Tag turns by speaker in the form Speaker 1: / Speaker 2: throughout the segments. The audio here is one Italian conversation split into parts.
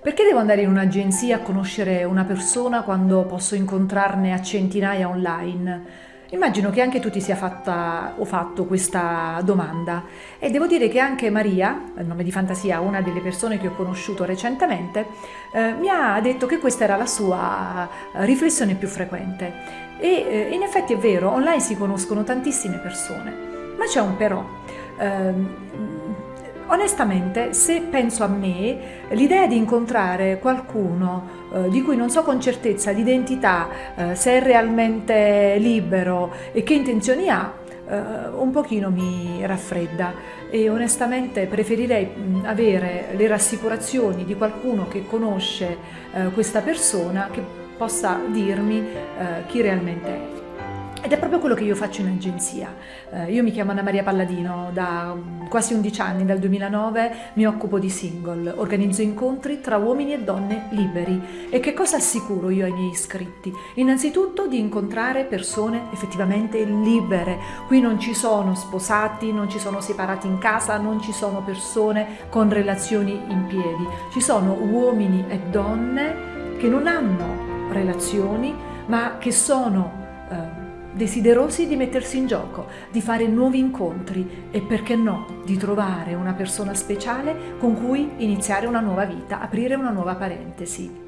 Speaker 1: Perché devo andare in un'agenzia a conoscere una persona quando posso incontrarne a centinaia online? Immagino che anche tu ti sia fatta o fatto questa domanda e devo dire che anche Maria, il nome di fantasia, una delle persone che ho conosciuto recentemente, eh, mi ha detto che questa era la sua riflessione più frequente. E eh, in effetti è vero, online si conoscono tantissime persone, ma c'è un però. Eh, Onestamente, se penso a me, l'idea di incontrare qualcuno eh, di cui non so con certezza l'identità, eh, se è realmente libero e che intenzioni ha, eh, un pochino mi raffredda e onestamente preferirei mh, avere le rassicurazioni di qualcuno che conosce eh, questa persona che possa dirmi eh, chi realmente è. Ed è proprio quello che io faccio in agenzia. Eh, io mi chiamo Anna Maria Palladino, da quasi 11 anni, dal 2009, mi occupo di single, organizzo incontri tra uomini e donne liberi. E che cosa assicuro io ai miei iscritti? Innanzitutto di incontrare persone effettivamente libere. Qui non ci sono sposati, non ci sono separati in casa, non ci sono persone con relazioni in piedi. Ci sono uomini e donne che non hanno relazioni, ma che sono... Eh, desiderosi di mettersi in gioco, di fare nuovi incontri e perché no, di trovare una persona speciale con cui iniziare una nuova vita, aprire una nuova parentesi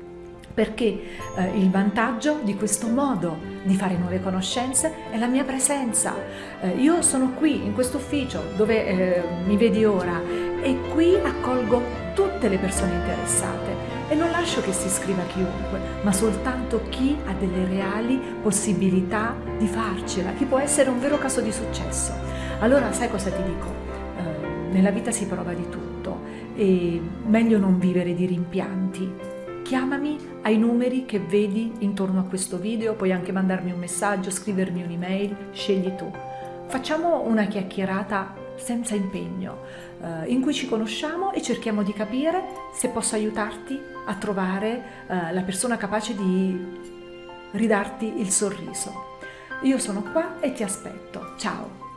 Speaker 1: perché eh, il vantaggio di questo modo di fare nuove conoscenze è la mia presenza. Eh, io sono qui in questo ufficio dove eh, mi vedi ora e qui accolgo tutte le persone interessate e non lascio che si iscriva chiunque, ma soltanto chi ha delle reali possibilità di farcela, chi può essere un vero caso di successo. Allora sai cosa ti dico? Eh, nella vita si prova di tutto e meglio non vivere di rimpianti. Chiamami ai numeri che vedi intorno a questo video, puoi anche mandarmi un messaggio, scrivermi un'email, scegli tu. Facciamo una chiacchierata senza impegno, eh, in cui ci conosciamo e cerchiamo di capire se posso aiutarti a trovare eh, la persona capace di ridarti il sorriso. Io sono qua e ti aspetto. Ciao!